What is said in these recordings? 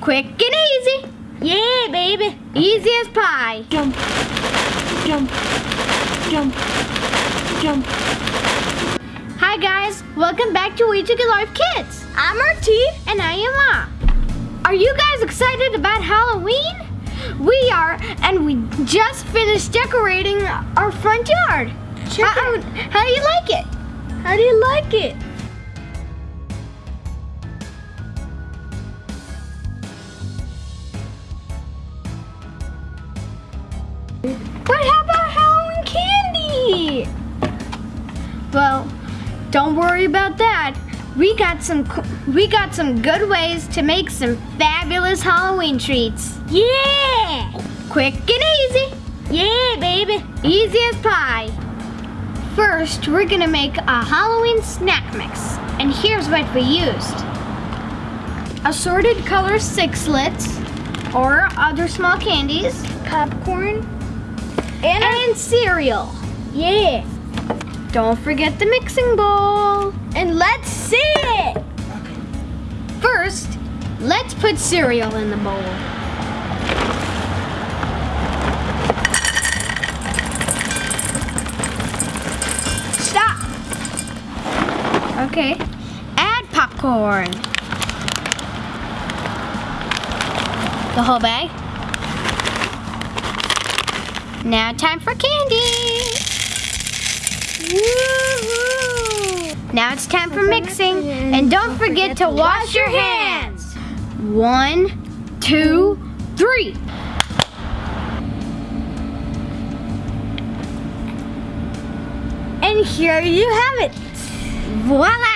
Quick and easy. Yeah, baby. Easy as pie. Jump, jump, jump, jump. Hi guys, welcome back to We Took It Live Kids. I'm RT. And I am Ma. Are you guys excited about Halloween? We are, and we just finished decorating our front yard. Check how, it. how do you like it? How do you like it? But how about Halloween candy? Well, don't worry about that. We got some we got some good ways to make some fabulous Halloween treats. Yeah. Quick and easy. Yeah, baby. Easy as pie. First, we're gonna make a Halloween snack mix. And here's what we used. Assorted color sixlets or other small candies Popcorn. And, and cereal. yeah. Don't forget the mixing bowl. And let's see it. First, let's put cereal in the bowl. Stop. Okay. Add popcorn. The whole bag. Now time for candy. Woohoo. Now it's time for mixing. And don't forget to wash your hands. One, two, three. And here you have it. Voila!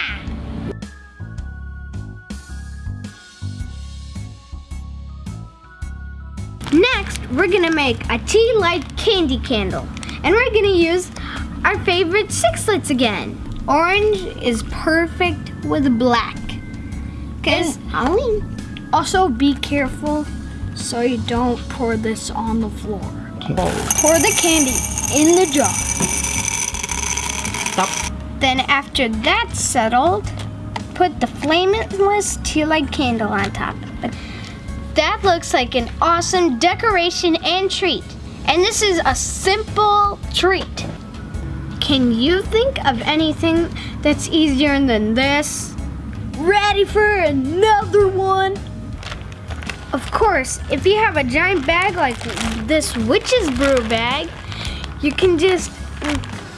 Next, we're gonna make a tea light candy candle. And we're gonna use our favorite sixlets again. Orange is perfect with black. Cause Halloween. Also, be careful so you don't pour this on the floor. Pour the candy in the jar. Then after that's settled, put the flameless tea light candle on top. That looks like an awesome decoration and treat. And this is a simple treat. Can you think of anything that's easier than this? Ready for another one? Of course, if you have a giant bag like this witch's brew bag, you can just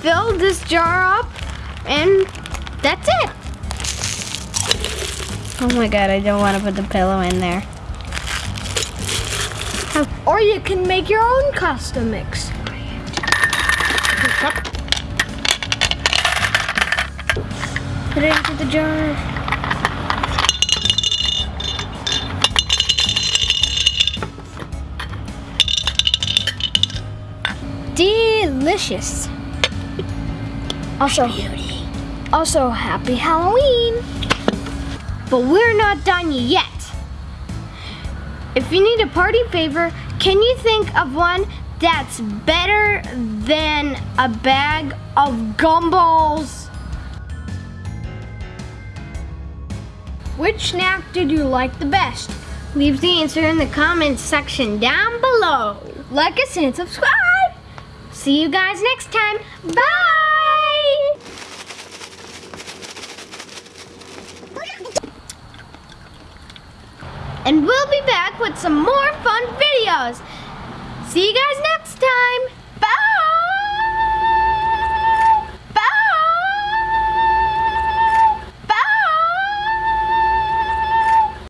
fill this jar up and that's it. Oh my god, I don't want to put the pillow in there. Or you can make your own custom mix. Put it into the jar. Delicious. Also, also happy Halloween. But we're not done yet. If you need a party favor, can you think of one that's better than a bag of gumballs? Which snack did you like the best? Leave the answer in the comments section down below. Like us and subscribe. See you guys next time. Bye! And we'll be back with some more fun videos. See you guys next time.